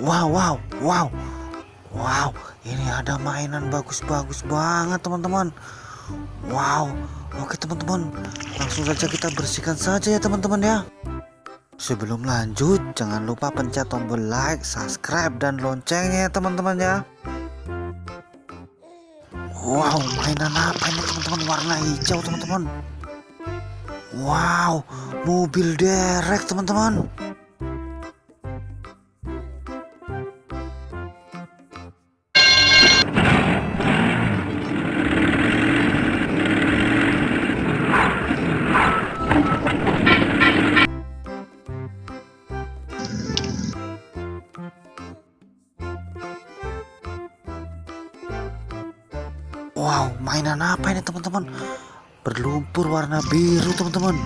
Wow, wow, wow. Wow, ini ada mainan bagus-bagus banget teman-teman. Wow, oke teman-teman. Langsung saja kita bersihkan saja ya teman-teman ya. Sebelum lanjut, jangan lupa pencet tombol like, subscribe, dan loncengnya ya teman-teman ya. Wow, mainan apa ini teman-teman? Warna hijau teman-teman. Wow, mobil derek teman-teman. Mainan apa ini teman-teman? Berlumpur warna biru teman-teman.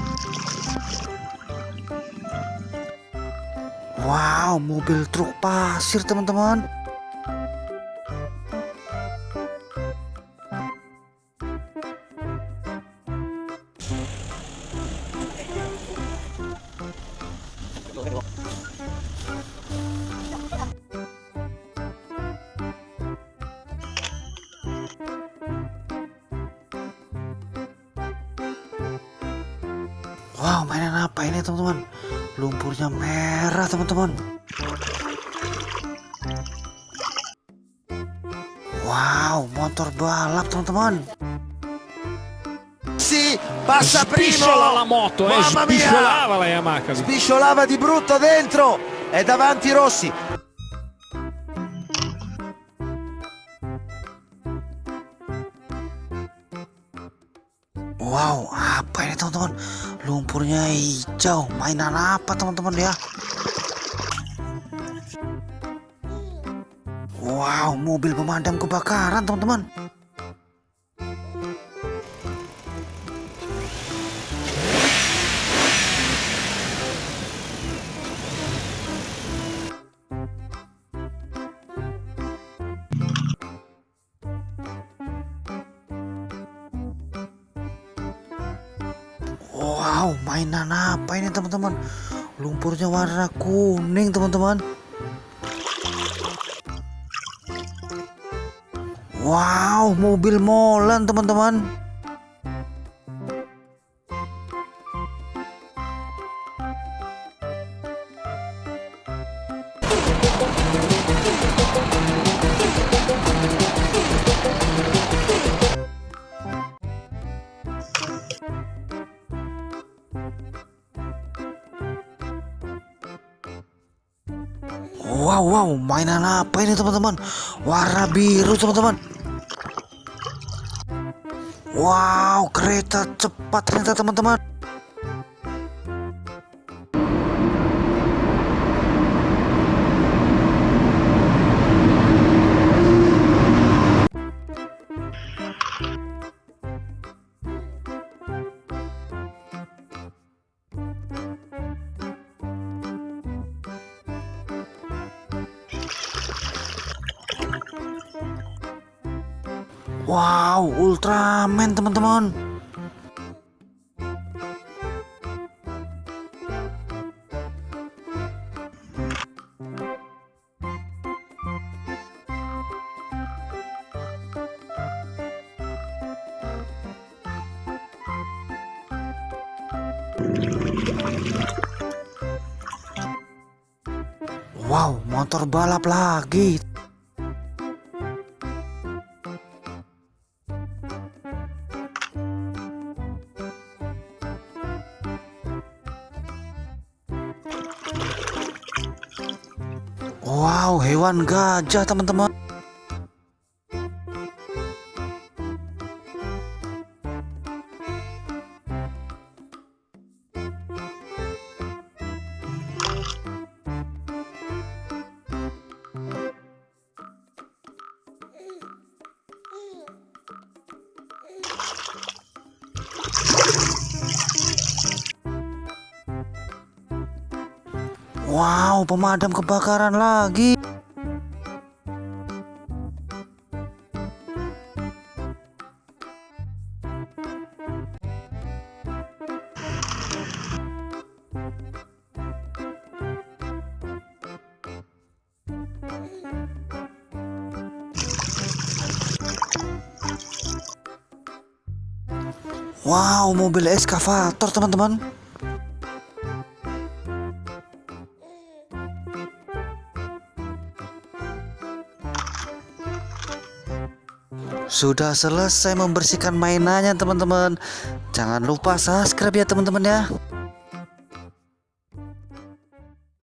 Wow, mobil truk pasir teman-teman. Wow, mainan apa ini teman-teman? Lumpurnya merah teman-teman. Wow, motor balap teman-teman. Sì, passa primo. la moto, eh, Mamma mia. spisciolava la Yamaha. Spisciolava di brutto dentro e davanti Rossi. Wow, ini teman-teman? Lumpurnya hijau. Mainan apa teman-teman ya? Wow, mobil pemadam kebakaran teman-teman. Wow, mainan apa ini teman-teman? Lumpurnya warna kuning teman-teman. Wow, mobil molen teman-teman. Wow, wow, mainan apa ini teman-teman? Warna biru teman-teman. Wow, kereta cepat ternyata teman-teman. Wow, Ultraman teman-teman. Wow, motor balap lagi. Wow, hewan gajah teman-teman. Wow, pemadam kebakaran lagi. Wow, mobil eskavator teman-teman. Sudah selesai membersihkan mainannya teman-teman. Jangan lupa subscribe ya teman-teman ya.